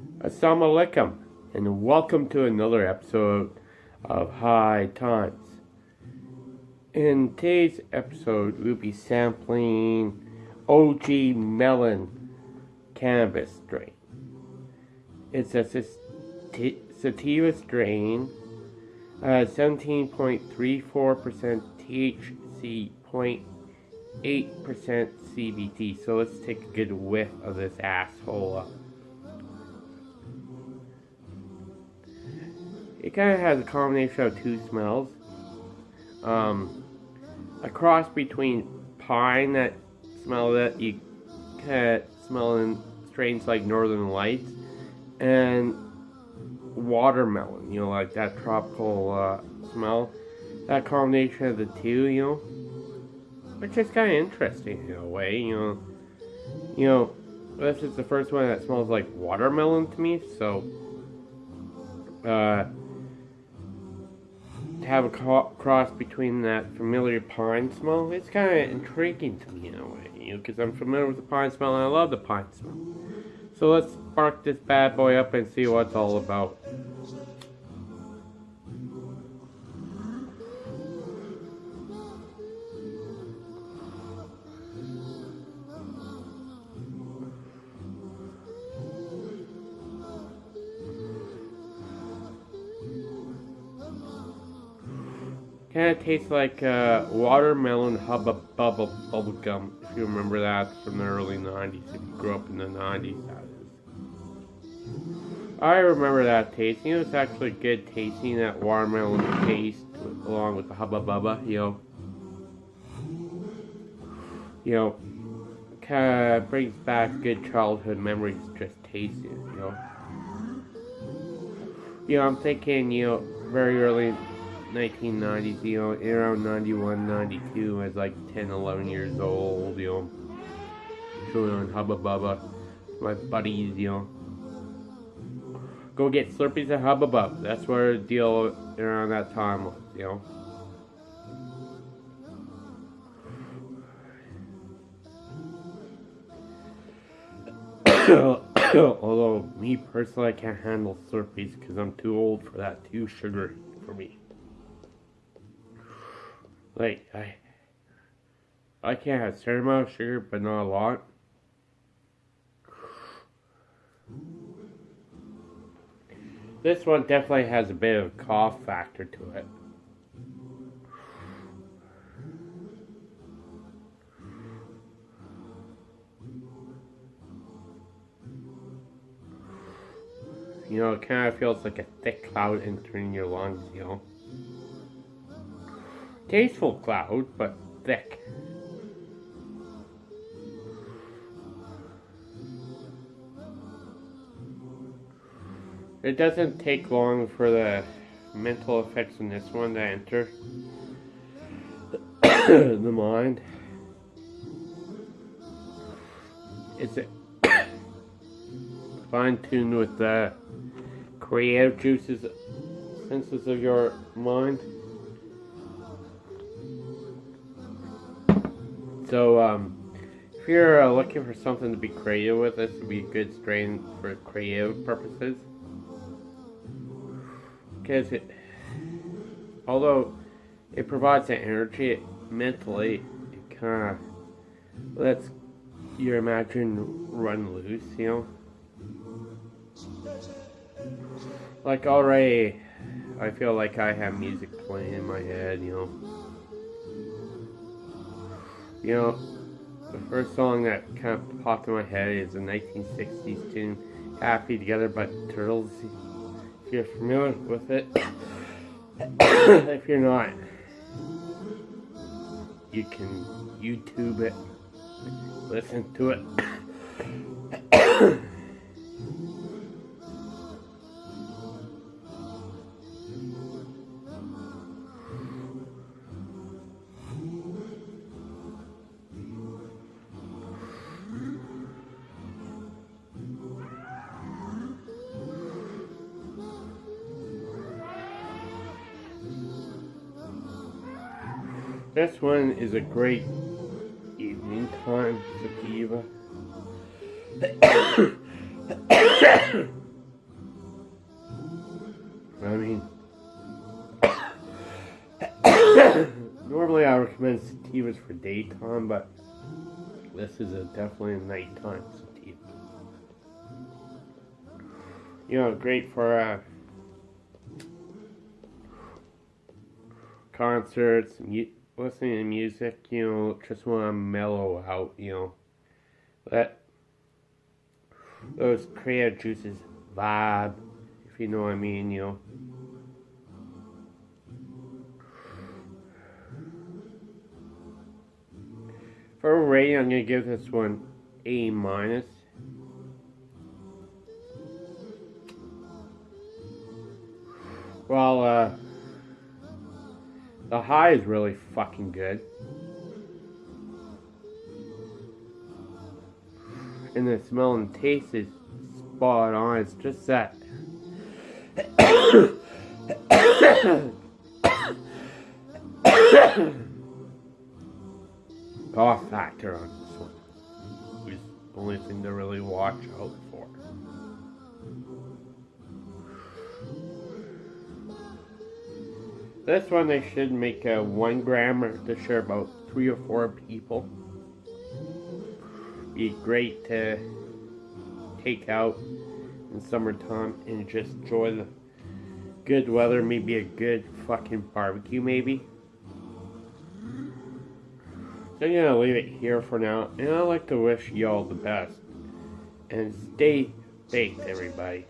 Assalamu alaikum, and welcome to another episode of High Times. In today's episode, we'll be sampling OG Melon Cannabis strain. It's a sativa strain, uh, 17.34% THC, 0.8% CBD. So let's take a good whiff of this asshole. It kind of has a combination of two smells. Um, a cross between pine, that smell that you can smell in strains like Northern Lights, and watermelon, you know, like that tropical uh, smell. That combination of the two, you know, which is kind of interesting in a way, you know. You know, this is the first one that smells like watermelon to me, so uh, have a cross between that familiar pine smell, it's kind of intriguing to me in a way, you know, because I'm familiar with the pine smell and I love the pine smell. So let's spark this bad boy up and see what it's all about. Kind of tastes like uh, watermelon hubba bubble gum, if you remember that from the early 90s, if you grew up in the 90s, that is. I remember that tasting. It was actually good tasting, that watermelon taste, along with the hubba bubba, you know. You know, kind of brings back good childhood memories just tasting you know. You know, I'm thinking, you know, very early 1990s, you know, around 91, 92, I was like 10, 11 years old, you know, chilling on Hubba Bubba, my buddies, you know. Go get Slurpees at Hubba Bubba. That's where the deal around that time was, you know. Although, me personally, I can't handle Slurpees because I'm too old for that, too sugary for me. Like, I, I can't have a certain amount of sugar, but not a lot. This one definitely has a bit of a cough factor to it. You know, it kind of feels like a thick cloud entering your lungs, you know. Tasteful cloud, but thick. It doesn't take long for the mental effects in this one to enter the mind. It's a fine tuned with the creative juices, senses of your mind. So, um, if you're uh, looking for something to be creative with, this would be a good strain for creative purposes. Because it, although it provides the energy, it, mentally, it kind of lets your imagination run loose, you know? Like already, I feel like I have music playing in my head, you know? You know, the first song that kind of popped in my head is a 1960s tune, Happy Together by Turtles. If you're familiar with it, if you're not, you can YouTube it, listen to it. This one is a great evening time sativa. I mean, normally I recommend sativas for daytime, but this is a definitely a nighttime sativa. You know, great for uh, concerts, listening to music. You know, just want to mellow out. You know, let those creative juices vibe, if you know what I mean. You know. For a rating, I'm gonna give this one A minus. Well, uh, the high is really fucking good. And the smell and taste is spot on. It's just that. cough factor on this one. Is the only thing to really watch out for. This one they should make a one grammer to share about three or four people. Be great to take out in summertime and just enjoy the good weather, maybe a good fucking barbecue maybe. So I'm gonna leave it here for now, and I'd like to wish y'all the best. And stay baked, everybody.